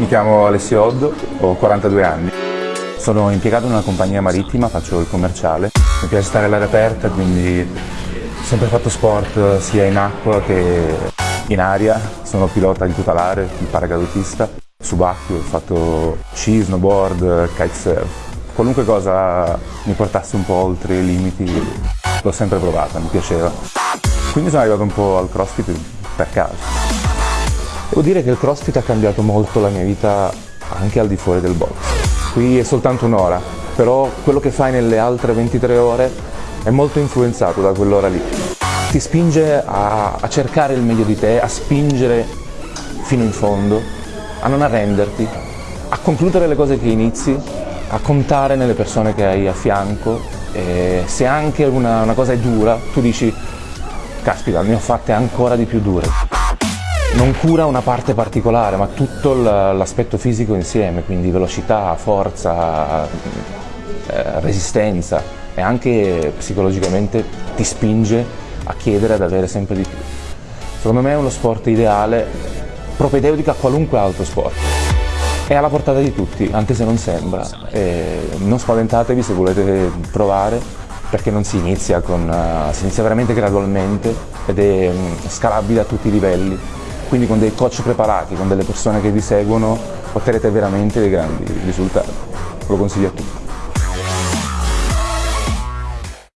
mi chiamo Alessio Oddo, ho 42 anni. Sono impiegato in una compagnia marittima, faccio il commerciale. Mi piace stare all'aria aperta, quindi ho sempre fatto sport sia in acqua che in aria. Sono pilota di tutelare, il paracadutista. Subacqueo, ho fatto sci, snowboard, kitesurf. Qualunque cosa mi portasse un po' oltre i limiti l'ho sempre provata, mi piaceva. Quindi sono arrivato un po' al CrossFit per caso. Devo dire che il CrossFit ha cambiato molto la mia vita anche al di fuori del box. Qui è soltanto un'ora, però quello che fai nelle altre 23 ore è molto influenzato da quell'ora lì. Ti spinge a, a cercare il meglio di te, a spingere fino in fondo, a non arrenderti, a concludere le cose che inizi, a contare nelle persone che hai a fianco e se anche una, una cosa è dura, tu dici caspita, ne ho fatte ancora di più dure non cura una parte particolare, ma tutto l'aspetto fisico insieme, quindi velocità, forza, eh, resistenza e anche psicologicamente ti spinge a chiedere ad avere sempre di più. Secondo me è uno sport ideale, propedeutico a qualunque altro sport. È alla portata di tutti, anche se non sembra. E non spaventatevi se volete provare, perché non si inizia con... Uh, si inizia veramente gradualmente ed è um, scalabile a tutti i livelli quindi con dei coach preparati, con delle persone che vi seguono, otterrete veramente dei grandi risultati. Lo consiglio a tutti.